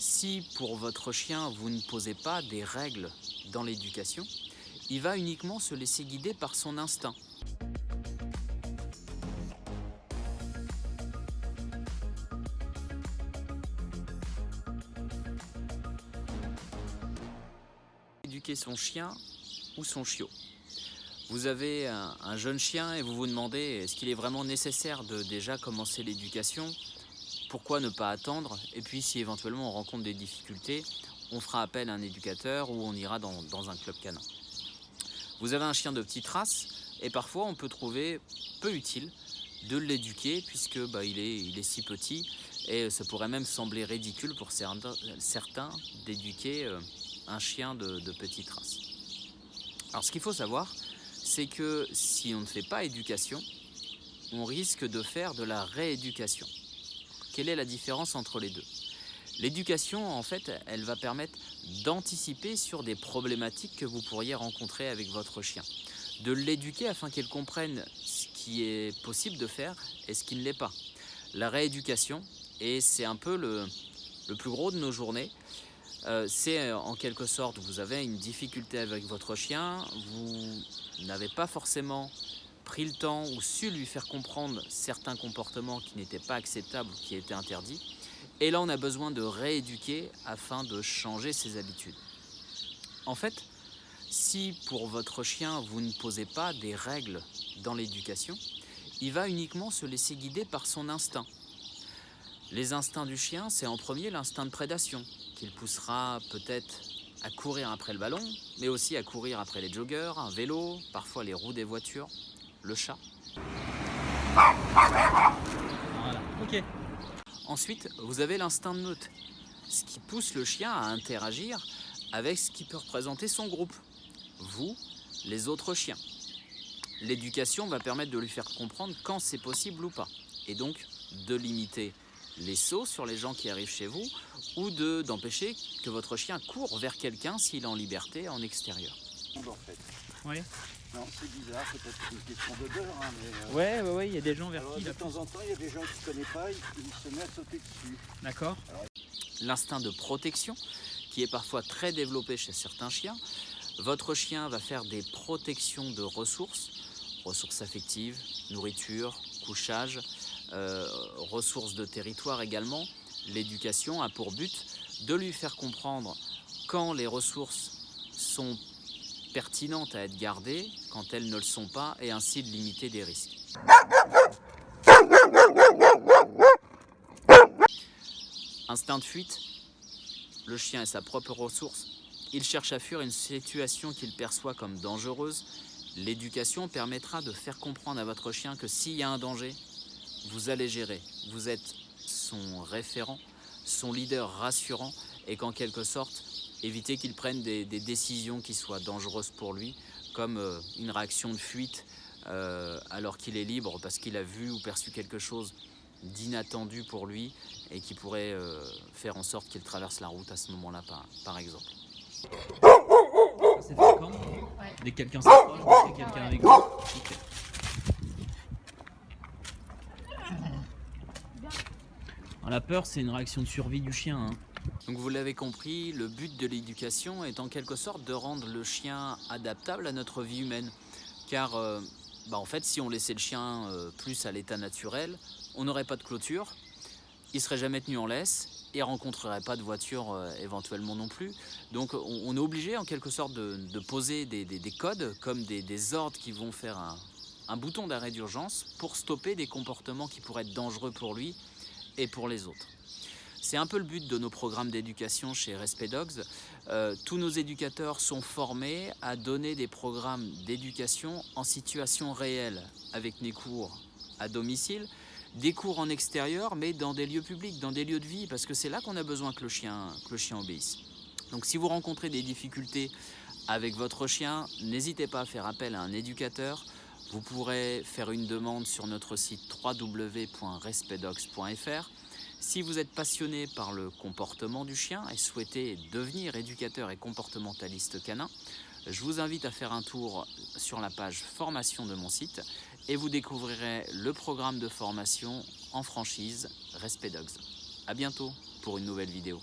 Si pour votre chien vous ne posez pas des règles dans l'éducation, il va uniquement se laisser guider par son instinct. Éduquer son chien ou son chiot. Vous avez un, un jeune chien et vous vous demandez est-ce qu'il est vraiment nécessaire de déjà commencer l'éducation pourquoi ne pas attendre Et puis si éventuellement on rencontre des difficultés, on fera appel à un éducateur ou on ira dans, un club canin. Vous avez un chien de petite race et parfois on peut trouver peu utile de l'éduquer puisque bah, il, est, si petit et ça pourrait même sembler ridicule pour certains d'éduquer euh, un chien de petite race. Alors ce qu'il faut savoir, c'est que si on ne fait pas éducation, on risque de faire de la rééducation. Quelle est la différence entre les deux? L'éducation, en fait, elle va permettre d'anticiper sur des problématiques que vous pourriez rencontrer avec votre chien. De l'éduquer afin qu'elle comprenne ce qui est possible de faire et ce qui ne l'est pas. La rééducation, et c'est un peu le, plus gros de nos journées, euh, c'est en quelque sorte, vous avez une difficulté avec votre chien, vous n'avez pas forcément pris le temps ou su lui faire comprendre certains comportements qui n'étaient pas acceptables qui étaient interdits. Et là, on a besoin de rééduquer afin de changer ses habitudes. En fait, si pour votre chien, vous ne posez pas des règles dans l'éducation, il va uniquement se laisser guider par son instinct. Les instincts du chien, c'est en premier l'instinct de prédation, qu'il poussera peut-être à courir après le ballon, mais aussi à courir après les joggers, un vélo, parfois les roues des voitures le chat. Voilà, ok. Ensuite, vous avez l'instinct de meute, ce qui pousse le chien à interagir avec ce qui peut représenter son groupe. Vous, les autres chiens. L'éducation va permettre de lui faire comprendre quand c'est possible ou pas. Et donc, de limiter les sauts sur les gens qui arrivent chez vous ou d'empêcher que votre chien court vers quelqu'un s'il est en liberté en extérieur. Oui. Non, c'est bizarre, peut-être une question d'odeur. Hein, mais, euh... Ouais, ouais, ouais, il y a des gens vers Alors, qui. De temps en temps, il y a des gens qui ne connaissent pas, ils se mettent à sauter dessus. D'accord. L'instinct de protection, qui est parfois très développé chez certains chiens. Votre chien va faire des protections de ressources, ressources affectives, nourriture, couchage, euh, ressources de territoire également. L'éducation a pour but de lui faire comprendre quand les ressources sont pertinentes à être gardées quand elles ne le sont pas et ainsi de limiter des risques. Instinct de fuite, le chien est sa propre ressource. Il cherche à fuir une situation qu'il perçoit comme dangereuse. L'éducation permettra de faire comprendre à votre chien que s'il y a un danger, vous allez gérer. Vous êtes son référent, son leader rassurant et qu'en quelque sorte, éviter qu'il prenne des, des, décisions qui soient dangereuses pour lui, comme euh, une réaction de fuite euh, alors qu'il est libre parce qu'il a vu ou perçu quelque chose d'inattendu pour lui et qui pourrait euh, faire en sorte qu'il traverse la route à ce moment-là, par, par, exemple. C'est fréquent ouais. Dès que quelqu'un s'approche, dès que quelqu'un avec vous okay. La peur, c'est une réaction de survie du chien. Hein. Donc vous l'avez compris, le but de l'éducation est en quelque sorte de rendre le chien adaptable à notre vie humaine. Car euh, bah en fait, si on laissait le chien euh, plus à l'état naturel, on n'aurait pas de clôture, il serait jamais tenu en laisse et rencontrerait pas de voiture euh, éventuellement non plus. Donc on, est obligé en quelque sorte de, poser des, des, des, codes comme des, ordres qui vont faire un bouton d'arrêt d'urgence pour stopper des comportements qui pourraient être dangereux pour lui et pour les autres. C'est un peu le but de nos programmes d'éducation chez Respect Dogs. Euh, tous nos éducateurs sont formés à donner des programmes d'éducation en situation réelle, avec des cours à domicile, des cours en extérieur, mais dans des lieux publics, dans des lieux de vie, parce que c'est là qu'on a besoin que le, chien, que le chien obéisse. Donc si vous rencontrez des difficultés avec votre chien, n'hésitez pas à faire appel à un éducateur. Vous pourrez faire une demande sur notre site www.respectdogs.fr. Si vous êtes passionné par le comportement du chien et souhaitez devenir éducateur et comportementaliste canin, je vous invite à faire un tour sur la page formation de mon site et vous découvrirez le programme de formation en franchise Respect Dogs. A bientôt pour une nouvelle vidéo.